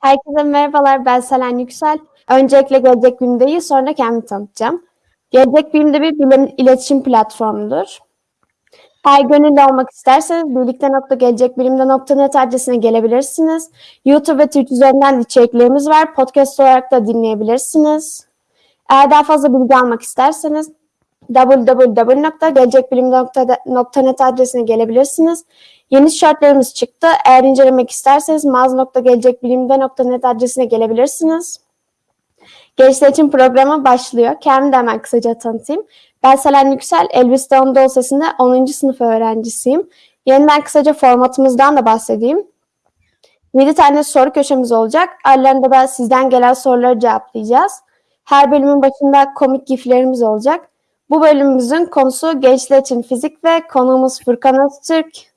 Herkese merhabalar, ben Selen Yüksel. Öncelikle Gelecek Bilim'deyi, sonra kendimi tanıtacağım. Gelecek Bilim'de bir bilim iletişim platformudur. Eğer gönüllü olmak isterseniz birlikte.gelecekbilimde.net adresine gelebilirsiniz. YouTube ve Twitch üzerinden içeriklerimiz var. Podcast olarak da dinleyebilirsiniz. Eğer daha fazla bilgi almak isterseniz www.gelecekbilim.net adresine gelebilirsiniz. Yeni tişörtlerimiz çıktı. Eğer incelemek isterseniz mağaza.gelecekbilimde.net adresine gelebilirsiniz. Gençler için programı başlıyor. Kendimi de hemen kısaca tanıtayım. Ben Selen Yüksel, Elbistan Anadolu Sesi'nde 10. sınıf öğrencisiyim. Yeniden kısaca formatımızdan da bahsedeyim. 7 tane soru köşemiz olacak. Aralarında da sizden gelen soruları cevaplayacağız. Her bölümün başında komik giflerimiz olacak. Bu bölümümüzün konusu gençler için fizik ve konuğumuz Furkan Öztürk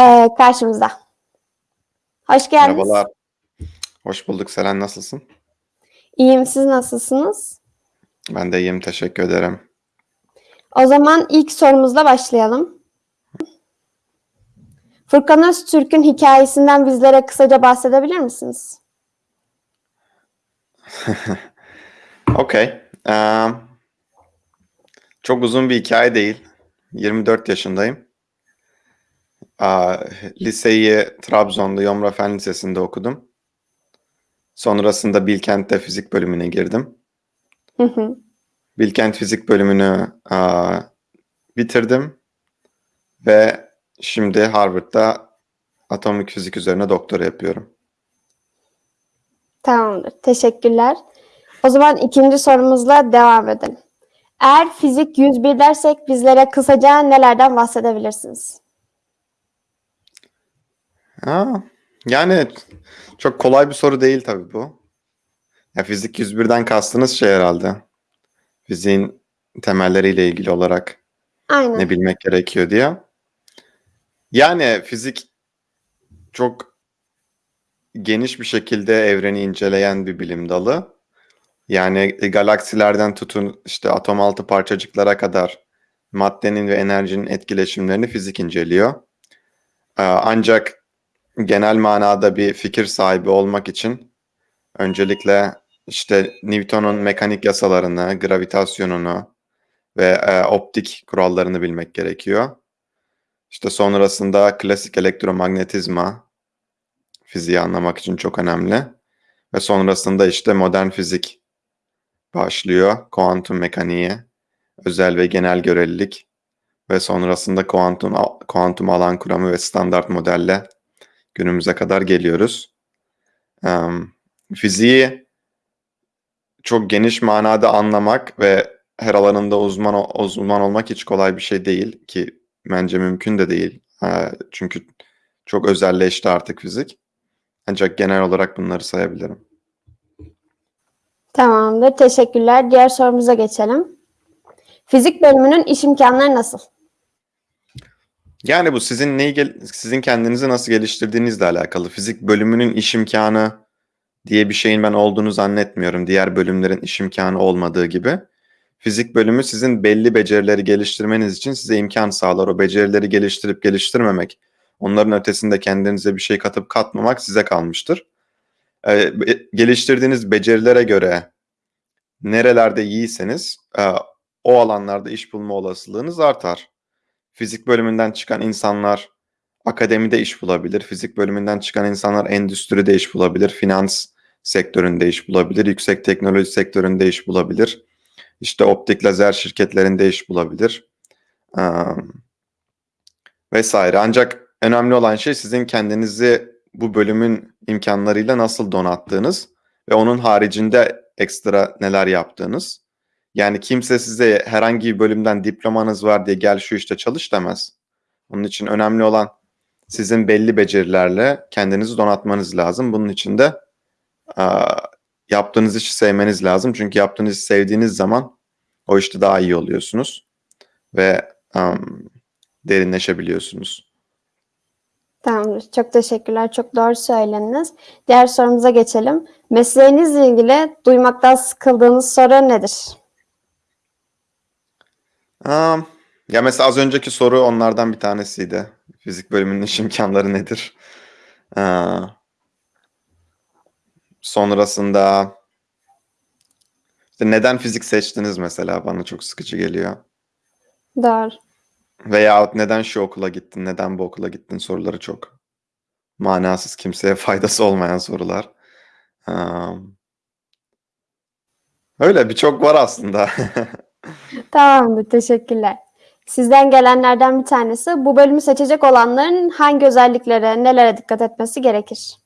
ee, karşımızda. Hoş geldiniz. Merhabalar. Hoş bulduk. Selen nasılsın? İyiyim. Siz nasılsınız? Ben de iyiyim. Teşekkür ederim. O zaman ilk sorumuzla başlayalım. Furkan Öztürk'ün hikayesinden bizlere kısaca bahsedebilir misiniz? Okey. Um, çok uzun bir hikaye değil. 24 yaşındayım. Liseyi Trabzon'da Yomra Fen Lisesi'nde okudum. Sonrasında Bilkent'te fizik bölümüne girdim. Hı hı. Bilkent fizik bölümünü uh, bitirdim. Ve şimdi Harvard'da atomik fizik üzerine doktora yapıyorum. Tamamdır. Teşekkürler. O zaman ikinci sorumuzla devam edelim. Eğer fizik 101 dersek bizlere kısaca nelerden bahsedebilirsiniz? Ha, yani çok kolay bir soru değil tabii bu. Ya fizik 101'den kastınız şey herhalde. Fiziğin temelleriyle ilgili olarak Aynen. ne bilmek gerekiyor diye. Yani fizik çok geniş bir şekilde evreni inceleyen bir bilim dalı. Yani galaksilerden tutun işte atom altı parçacıklara kadar maddenin ve enerjinin etkileşimlerini fizik inceliyor. Ee, Ancak genel manada bir fikir sahibi olmak için öncelikle işte Newton'un mekanik yasalarını, gravitasyonunu ve e, optik kurallarını bilmek gerekiyor. İşte sonrasında klasik elektromagnetizma fiziği anlamak için çok önemli. Ve sonrasında işte modern fizik başlıyor. Kuantum mekaniği, özel ve genel görelilik ve sonrasında kuantum kuantum alan kuramı ve standart modelle günümüze kadar geliyoruz. Um, fiziği çok geniş manada anlamak ve her alanında uzman uzman olmak hiç kolay bir şey değil ki bence mümkün de değil. Çünkü çok özelleşti artık fizik. Ancak genel olarak bunları sayabilirim. Tamamdır. Teşekkürler. Diğer sorumuza geçelim. Fizik bölümünün iş imkanları nasıl? Yani bu sizin neyi sizin kendinizi nasıl geliştirdiğinizle alakalı. Fizik bölümünün iş imkanı diye bir şeyin ben olduğunu zannetmiyorum. Diğer bölümlerin iş imkanı olmadığı gibi. Fizik bölümü sizin belli becerileri geliştirmeniz için size imkan sağlar. O becerileri geliştirip geliştirmemek, onların ötesinde kendinize bir şey katıp katmamak size kalmıştır. Ee, geliştirdiğiniz becerilere göre nerelerde iyiyseniz e, o alanlarda iş bulma olasılığınız artar. Fizik bölümünden çıkan insanlar akademide iş bulabilir. Fizik bölümünden çıkan insanlar endüstride iş bulabilir. Finans sektöründe iş bulabilir. Yüksek teknoloji sektöründe iş bulabilir. İşte optik lazer şirketlerinde iş bulabilir. Ee, vesaire. Ancak önemli olan şey sizin kendinizi bu bölümün imkanlarıyla nasıl donattığınız ve onun haricinde ekstra neler yaptığınız. Yani kimse size herhangi bir bölümden diplomanız var diye gel şu işte çalış demez. Onun için önemli olan sizin belli becerilerle kendinizi donatmanız lazım. Bunun için de a, yaptığınız işi sevmeniz lazım. Çünkü yaptığınız işi sevdiğiniz zaman o işte daha iyi oluyorsunuz ve um, derinleşebiliyorsunuz. Tamamdır. Çok teşekkürler. Çok doğru söylediniz. Diğer sorumuza geçelim. Mesleğinizle ilgili duymaktan sıkıldığınız soru nedir? Um, ya mesela az önceki soru onlardan bir tanesiydi. Fizik bölümünün iş imkanları nedir? Ee, sonrasında işte neden fizik seçtiniz mesela bana çok sıkıcı geliyor. Doğru. Veyahut neden şu okula gittin, neden bu okula gittin soruları çok manasız, kimseye faydası olmayan sorular. Um, öyle birçok var aslında. Tamamdır. Teşekkürler. Sizden gelenlerden bir tanesi bu bölümü seçecek olanların hangi özelliklere, nelere dikkat etmesi gerekir?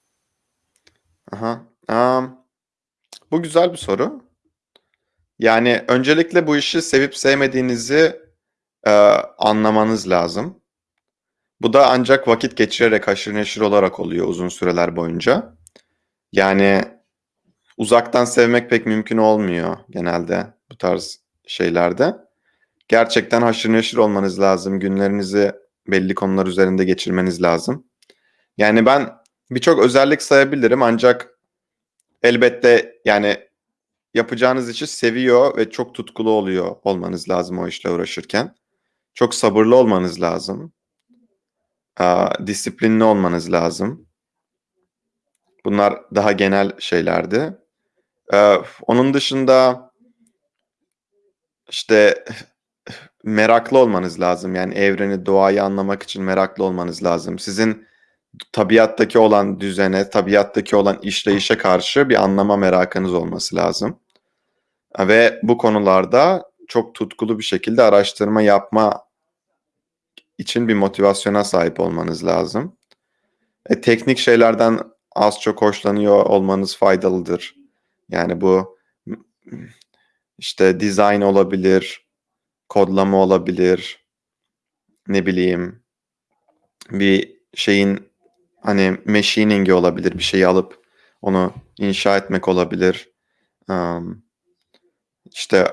Aha. Um, bu güzel bir soru. Yani öncelikle bu işi sevip sevmediğinizi e, anlamanız lazım. Bu da ancak vakit geçirerek haşır neşir olarak oluyor uzun süreler boyunca. Yani uzaktan sevmek pek mümkün olmuyor genelde bu tarz şeylerde. Gerçekten haşır neşir olmanız lazım. Günlerinizi belli konular üzerinde geçirmeniz lazım. Yani ben birçok özellik sayabilirim ancak elbette yani yapacağınız işi seviyor ve çok tutkulu oluyor olmanız lazım o işle uğraşırken. Çok sabırlı olmanız lazım. Disiplinli olmanız lazım. Bunlar daha genel şeylerdi. Ee, onun dışında işte meraklı olmanız lazım. Yani evreni, doğayı anlamak için meraklı olmanız lazım. Sizin tabiattaki olan düzene, tabiattaki olan işleyişe karşı bir anlama merakınız olması lazım. Ve bu konularda çok tutkulu bir şekilde araştırma yapma için bir motivasyona sahip olmanız lazım. E, teknik şeylerden az çok hoşlanıyor olmanız faydalıdır. Yani bu işte design olabilir, kodlama olabilir, ne bileyim bir şeyin hani machining'i olabilir, bir şeyi alıp onu inşa etmek olabilir. Um, işte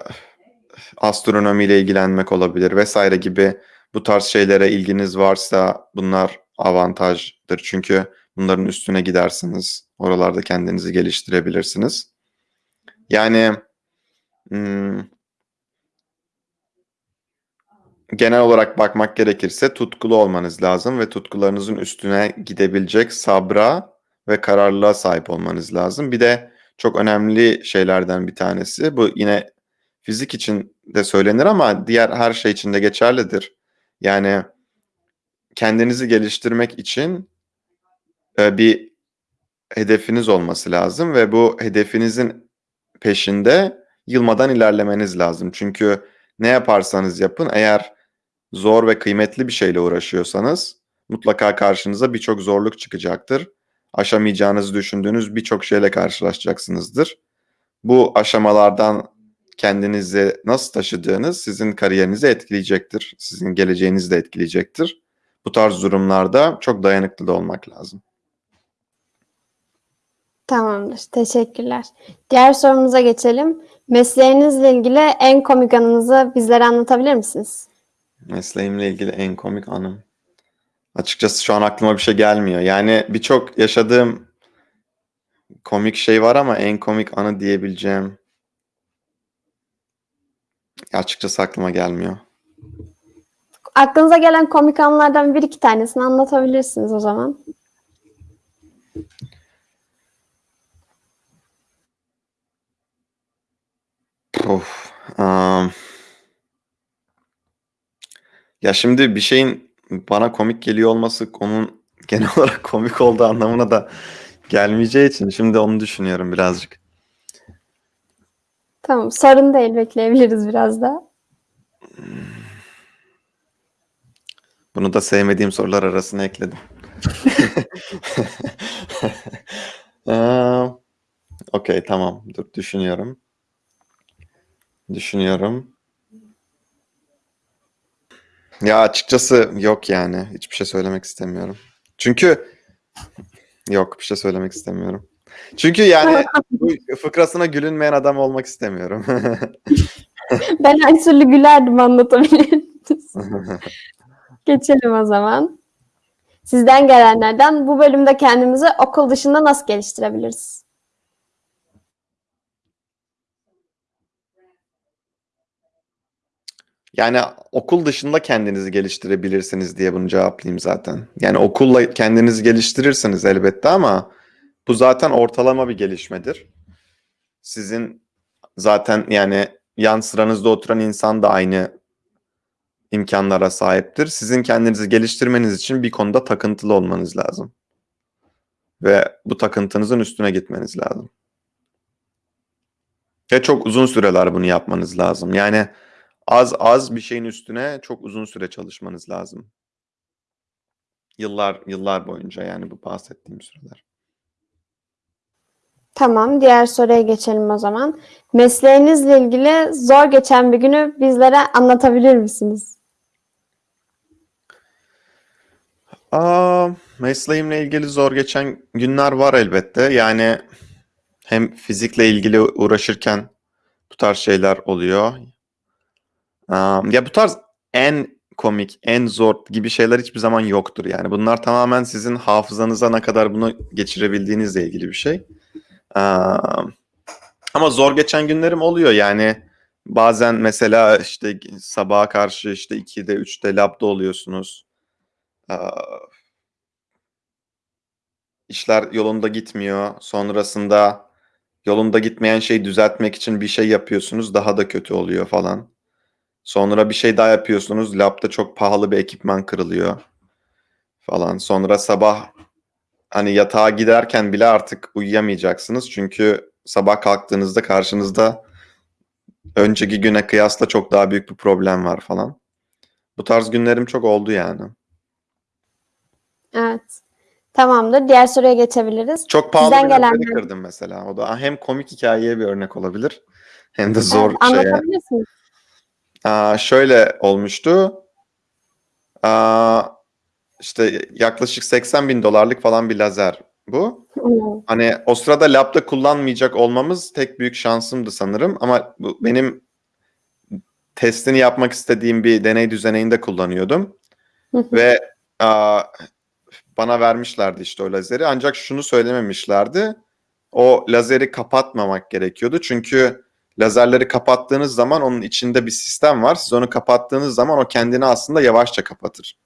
astronomiyle ilgilenmek olabilir vesaire gibi bu tarz şeylere ilginiz varsa bunlar avantajdır. Çünkü bunların üstüne gidersiniz. Oralarda kendinizi geliştirebilirsiniz. Yani hmm, genel olarak bakmak gerekirse tutkulu olmanız lazım ve tutkularınızın üstüne gidebilecek sabra ve kararlılığa sahip olmanız lazım. Bir de çok önemli şeylerden bir tanesi bu yine fizik için de söylenir ama diğer her şey için de geçerlidir. Yani kendinizi geliştirmek için e, bir hedefiniz olması lazım ve bu hedefinizin peşinde yılmadan ilerlemeniz lazım. Çünkü ne yaparsanız yapın eğer zor ve kıymetli bir şeyle uğraşıyorsanız mutlaka karşınıza birçok zorluk çıkacaktır. Aşamayacağınızı düşündüğünüz birçok şeyle karşılaşacaksınızdır. Bu aşamalardan kendinizi nasıl taşıdığınız sizin kariyerinizi etkileyecektir. Sizin geleceğinizi de etkileyecektir. Bu tarz durumlarda çok dayanıklı da olmak lazım. Tamamdır. Teşekkürler. Diğer sorumuza geçelim. Mesleğinizle ilgili en komik anınızı bizlere anlatabilir misiniz? Mesleğimle ilgili en komik anım. Açıkçası şu an aklıma bir şey gelmiyor. Yani birçok yaşadığım komik şey var ama en komik anı diyebileceğim açıkçası aklıma gelmiyor. Aklınıza gelen komik anlardan bir iki tanesini anlatabilirsiniz o zaman. Of. am. ya şimdi bir şeyin bana komik geliyor olması onun genel olarak komik olduğu anlamına da gelmeyeceği için şimdi onu düşünüyorum birazcık. Tamam. Sorun değil. Bekleyebiliriz biraz da. Bunu da sevmediğim sorular arasına ekledim. Aa, Okey tamam dur düşünüyorum. Düşünüyorum. Ya açıkçası yok yani. Hiçbir şey söylemek istemiyorum. Çünkü yok bir şey söylemek istemiyorum. Çünkü yani bu fıkrasına gülünmeyen adam olmak istemiyorum. Ben her türlü gülerdim anlatabilirsiniz. Geçelim o zaman. Sizden gelenlerden bu bölümde kendimizi okul dışında nasıl geliştirebiliriz? Yani okul dışında kendinizi geliştirebilirsiniz diye bunu cevaplayayım zaten. Yani okulla kendinizi geliştirirsiniz elbette ama Bu zaten ortalama bir gelişmedir. Sizin zaten yani yan sıranızda oturan insan da aynı imkanlara sahiptir. Sizin kendinizi geliştirmeniz için bir konuda takıntılı olmanız lazım. Ve bu takıntınızın üstüne gitmeniz lazım. Ve çok uzun süreler bunu yapmanız lazım. Yani az az bir şeyin üstüne çok uzun süre çalışmanız lazım. Yıllar yıllar boyunca yani bu bahsettiğim süreler. Tamam, diğer soruya geçelim o zaman. Mesleğinizle ilgili zor geçen bir günü bizlere anlatabilir misiniz? Aa, mesleğimle ilgili zor geçen günler var elbette. Yani hem fizikle ilgili uğraşırken bu tarz şeyler oluyor. Aa, ya bu tarz en komik, en zor gibi şeyler hiçbir zaman yoktur. Yani bunlar tamamen sizin hafızanıza ne kadar bunu geçirebildiğinizle ilgili bir şey. Aa, ama zor geçen günlerim oluyor yani. Bazen mesela işte sabaha karşı işte 2'de 3'te labda oluyorsunuz. Aa, işler yolunda gitmiyor. Sonrasında yolunda gitmeyen şeyi düzeltmek için bir şey yapıyorsunuz. Daha da kötü oluyor falan. Sonra bir şey daha yapıyorsunuz. Labda çok pahalı bir ekipman kırılıyor falan. Sonra sabah hani yatağa giderken bile artık uyuyamayacaksınız. Çünkü sabah kalktığınızda karşınızda önceki güne kıyasla çok daha büyük bir problem var falan. Bu tarz günlerim çok oldu yani. Evet. Tamamdır. Diğer soruya geçebiliriz. Çok pahalı Sizden bir gelenler- kırdım mesela. O da hem komik hikayeye bir örnek olabilir hem de zor Evet, şeye. anlatabilirsiniz. Aa, şöyle olmuştu. Aa, işte yaklaşık 80 bin dolarlık falan bir lazer bu. Hmm. Hani o sırada labda kullanmayacak olmamız tek büyük şansımdı sanırım. Ama bu benim testini yapmak istediğim bir deney düzeneyinde kullanıyordum. Ve aa, bana vermişlerdi işte o lazeri. Ancak şunu söylememişlerdi. O lazeri kapatmamak gerekiyordu. Çünkü lazerleri kapattığınız zaman onun içinde bir sistem var. Siz onu kapattığınız zaman o kendini aslında yavaşça kapatır.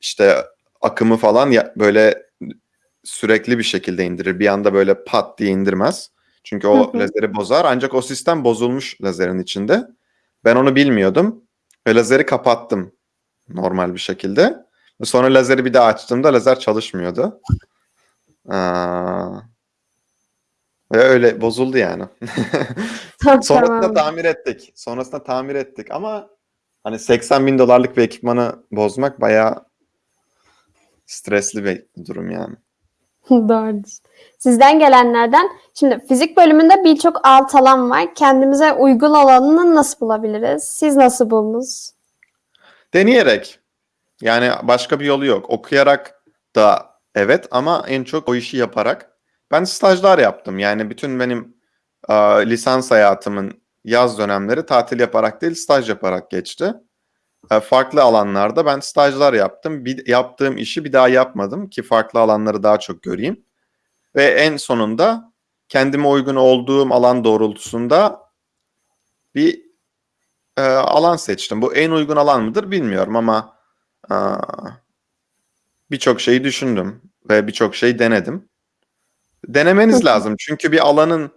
İşte akımı falan böyle sürekli bir şekilde indirir. Bir anda böyle pat diye indirmez. Çünkü o Hı hı. lazeri bozar. Ancak o sistem bozulmuş lazerin içinde. Ben onu bilmiyordum. Ve lazeri kapattım normal bir şekilde. Sonra lazeri bir daha açtığımda lazer çalışmıyordu. Aa, ve öyle bozuldu yani. Sonrasında Tamam. tamir ettik. Sonrasında tamir ettik ama hani 80 bin dolarlık bir ekipmanı bozmak bayağı stresli bir durum yani. Doğrudur. Sizden gelenlerden, şimdi fizik bölümünde birçok alt alan var. Kendimize uygun olanını nasıl bulabiliriz? Siz nasıl buldunuz? Deneyerek. Yani başka bir yolu yok. Okuyarak da evet ama en çok o işi yaparak. Ben stajlar yaptım. Yani bütün benim e, lisans hayatımın yaz dönemleri tatil yaparak değil staj yaparak geçti. E, farklı alanlarda ben stajlar yaptım. Bir, yaptığım işi bir daha yapmadım ki farklı alanları daha çok göreyim. Ve en sonunda kendime uygun olduğum alan doğrultusunda bir e, alan seçtim. Bu en uygun alan mıdır bilmiyorum ama e, birçok şeyi düşündüm ve birçok şey denedim. Denemeniz lazım çünkü bir alanın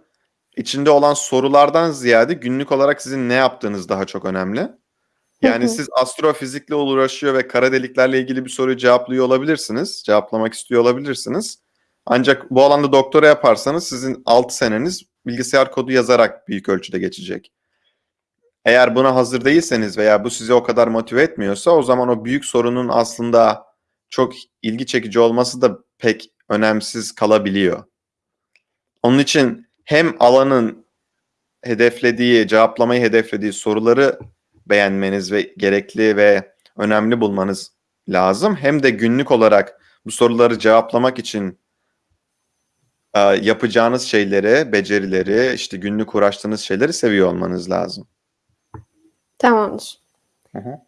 içinde olan sorulardan ziyade günlük olarak sizin ne yaptığınız daha çok önemli. Yani siz astrofizikle uğraşıyor ve kara deliklerle ilgili bir soruyu cevaplıyor olabilirsiniz. Cevaplamak istiyor olabilirsiniz. Ancak bu alanda doktora yaparsanız sizin 6 seneniz bilgisayar kodu yazarak büyük ölçüde geçecek. Eğer buna hazır değilseniz veya bu sizi o kadar motive etmiyorsa o zaman o büyük sorunun aslında çok ilgi çekici olması da pek önemsiz kalabiliyor. Onun için hem alanın hedeflediği, cevaplamayı hedeflediği soruları beğenmeniz ve gerekli ve önemli bulmanız lazım. Hem de günlük olarak bu soruları cevaplamak için e, yapacağınız şeyleri, becerileri, işte günlük uğraştığınız şeyleri seviyor olmanız lazım. Tamamdır. Hı hı.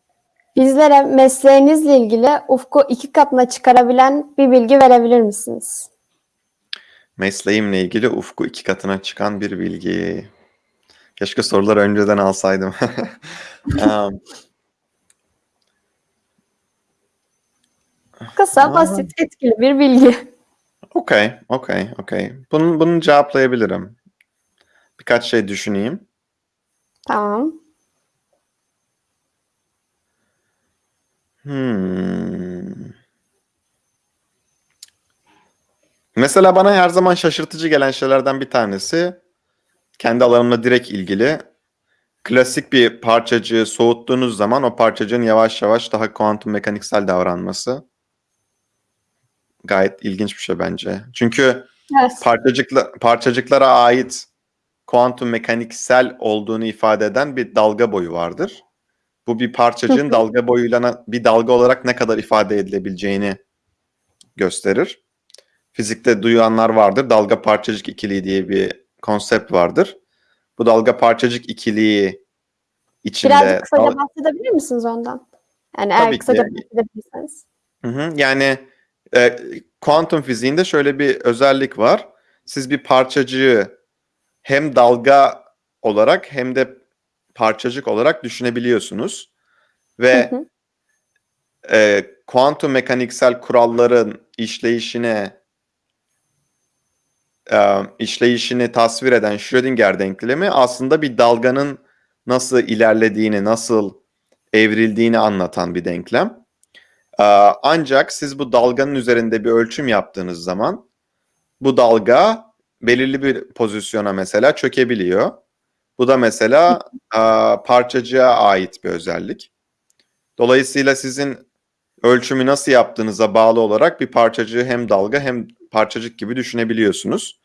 Bizlere mesleğinizle ilgili ufku iki katına çıkarabilen bir bilgi verebilir misiniz? Mesleğimle ilgili ufku iki katına çıkan bir bilgi. Keşke soruları önceden alsaydım. Um, Kısa, basit, etkili bir bilgi. Okey, okey, okey. Bunu, bunu cevaplayabilirim. Birkaç şey düşüneyim. Tamam. Hmm. Mesela bana her zaman şaşırtıcı gelen şeylerden bir tanesi kendi alanımla direkt ilgili. Klasik bir parçacığı soğuttuğunuz zaman o parçacığın yavaş yavaş daha kuantum mekaniksel davranması. Gayet ilginç bir şey bence. Çünkü Evet. parçacıkla, parçacıklara ait kuantum mekaniksel olduğunu ifade eden bir dalga boyu vardır. Bu bir parçacığın dalga boyuyla bir dalga olarak ne kadar ifade edilebileceğini gösterir. Fizikte duyanlar vardır. Dalga parçacık ikiliği diye bir konsept vardır. Bu dalga parçacık ikiliği içinde Birazcık kısaca dal- bahsedebilir misiniz ondan? Yani Tabii eğer ki. kısaca bahsedebilirseniz. Hı hı. Yani e, kuantum fiziğinde şöyle bir özellik var. Siz bir parçacığı hem dalga olarak hem de parçacık olarak düşünebiliyorsunuz. Hı Ve hı. e, kuantum mekaniksel kuralların işleyişine e, işleyişini tasvir eden Schrödinger denklemi aslında bir dalganın nasıl ilerlediğini, nasıl evrildiğini anlatan bir denklem. Ee, Ancak siz bu dalganın üzerinde bir ölçüm yaptığınız zaman bu dalga belirli bir pozisyona mesela çökebiliyor. Bu da mesela e, parçacığa ait bir özellik. Dolayısıyla sizin ölçümü nasıl yaptığınıza bağlı olarak bir parçacığı hem dalga hem parçacık gibi düşünebiliyorsunuz.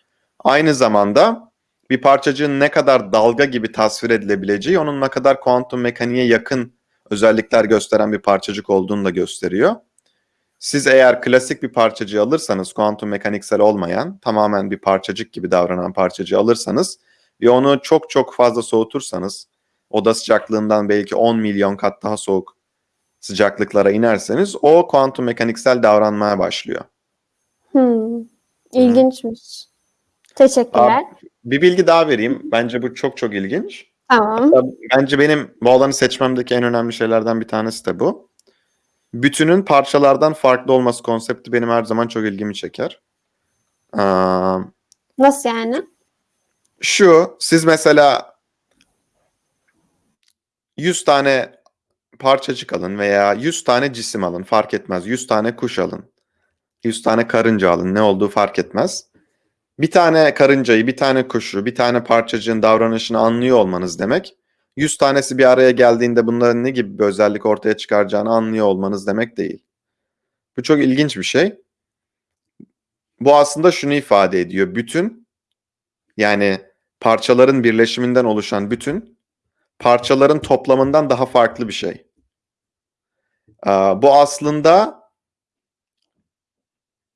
Aynı zamanda bir parçacığın ne kadar dalga gibi tasvir edilebileceği onun ne kadar kuantum mekaniğe yakın özellikler gösteren bir parçacık olduğunu da gösteriyor. Siz eğer klasik bir parçacığı alırsanız, kuantum mekaniksel olmayan, tamamen bir parçacık gibi davranan parçacığı alırsanız ve onu çok çok fazla soğutursanız, oda sıcaklığından belki 10 milyon kat daha soğuk sıcaklıklara inerseniz o kuantum mekaniksel davranmaya başlıyor. Hmm. İlginçmiş. Teşekkürler. Bir bilgi daha vereyim. Bence bu çok çok ilginç. Tamam. Bence benim bu alanı seçmemdeki en önemli şeylerden bir tanesi de bu. Bütünün parçalardan farklı olması konsepti benim her zaman çok ilgimi çeker. Aa, Nasıl yani? şu, siz mesela 100 tane parçacık alın veya 100 tane cisim alın fark etmez. 100 tane kuş alın. 100 tane karınca alın ne olduğu fark etmez. Bir tane karıncayı, bir tane kuşu, bir tane parçacığın davranışını anlıyor olmanız demek. 100 tanesi bir araya geldiğinde bunların ne gibi bir özellik ortaya çıkaracağını anlıyor olmanız demek değil. Bu çok ilginç bir şey. Bu aslında şunu ifade ediyor. Bütün yani parçaların birleşiminden oluşan bütün parçaların toplamından daha farklı bir şey. Bu aslında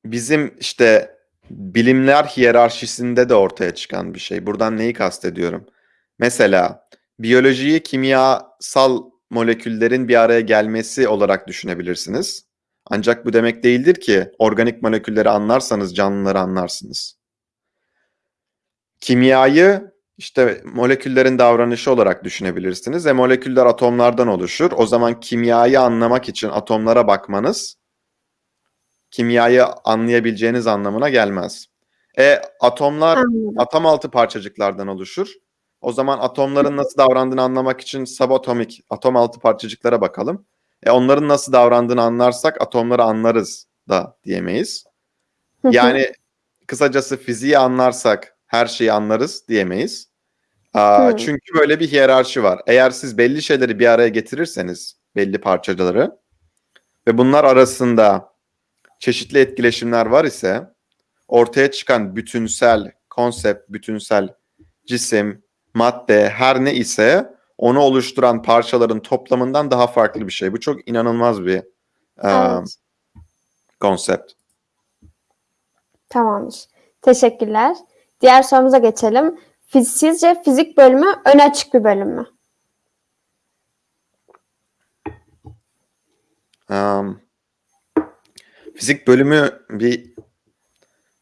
bizim işte bilimler hiyerarşisinde de ortaya çıkan bir şey. Buradan neyi kastediyorum? Mesela biyolojiyi kimyasal moleküllerin bir araya gelmesi olarak düşünebilirsiniz. Ancak bu demek değildir ki organik molekülleri anlarsanız canlıları anlarsınız. Kimyayı işte moleküllerin davranışı olarak düşünebilirsiniz. E moleküller atomlardan oluşur. O zaman kimyayı anlamak için atomlara bakmanız kimyayı anlayabileceğiniz anlamına gelmez. E atomlar Anladım. atom altı parçacıklardan oluşur. O zaman atomların nasıl davrandığını anlamak için subatomik atom altı parçacıklara bakalım. E onların nasıl davrandığını anlarsak atomları anlarız da diyemeyiz. Yani kısacası fiziği anlarsak her şeyi anlarız diyemeyiz. Aa, çünkü böyle bir hiyerarşi var. Eğer siz belli şeyleri bir araya getirirseniz belli parçaları ve bunlar arasında çeşitli etkileşimler var ise ortaya çıkan bütünsel konsept, bütünsel cisim, madde her ne ise onu oluşturan parçaların toplamından daha farklı bir şey. Bu çok inanılmaz bir e, Evet. konsept. Tamamdır. Teşekkürler. Diğer sorumuza geçelim. Sizce fizik bölümü öne açık bir bölüm mü? Um, fizik bölümü bir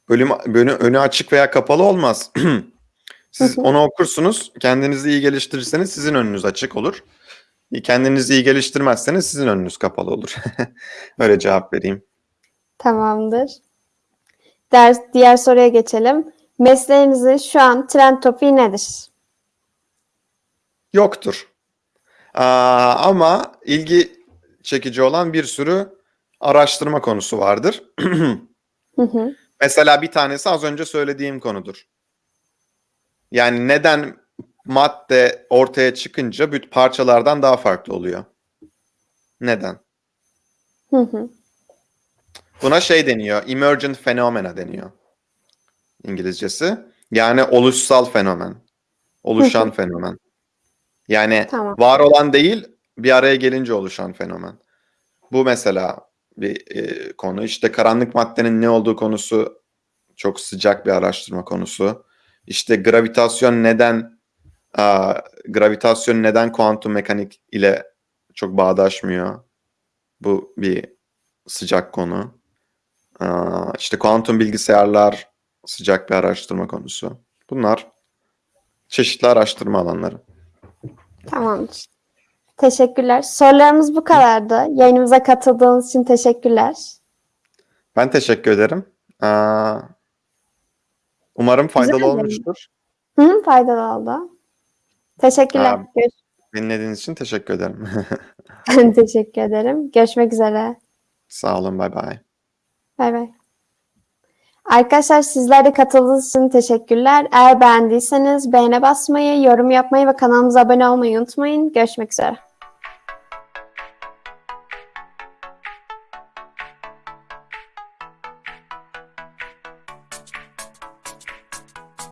bölüm bölü, önü açık veya kapalı olmaz. Siz onu okursunuz, kendinizi iyi geliştirirseniz sizin önünüz açık olur. Kendinizi iyi geliştirmezseniz sizin önünüz kapalı olur. Öyle cevap vereyim. Tamamdır. Ders, diğer soruya geçelim. Mesleğinizin şu an trend topiği nedir? Yoktur. Aa, ama ilgi çekici olan bir sürü araştırma konusu vardır. Hı hı. Mesela bir tanesi az önce söylediğim konudur. Yani neden madde ortaya çıkınca bütün parçalardan daha farklı oluyor? Neden? Hı hı. Buna şey deniyor, emergent phenomena deniyor İngilizcesi. Yani oluşsal fenomen, oluşan fenomen. Yani Tamam. var olan değil, bir araya gelince oluşan fenomen. Bu mesela bir e, konu. İşte karanlık maddenin ne olduğu konusu çok sıcak bir araştırma konusu. İşte gravitasyon neden aa, gravitasyon neden kuantum mekanik ile çok bağdaşmıyor? Bu bir sıcak konu. Aa, işte kuantum bilgisayarlar sıcak bir araştırma konusu. Bunlar çeşitli araştırma alanları. Tamamdır. Teşekkürler. Sorularımız bu kadardı. Yayınımıza katıldığınız için teşekkürler. Ben teşekkür ederim. Aa, umarım faydalı ederim. olmuştur. Hı faydalı oldu. Teşekkürler. Görüş- Dinlediğiniz için teşekkür ederim. Ben teşekkür ederim. Görüşmek üzere. Sağ olun, bay bay. Bay bay. Arkadaşlar sizler de katıldığınız için teşekkürler. Eğer beğendiyseniz beğene basmayı, yorum yapmayı ve kanalımıza abone olmayı unutmayın. Görüşmek üzere.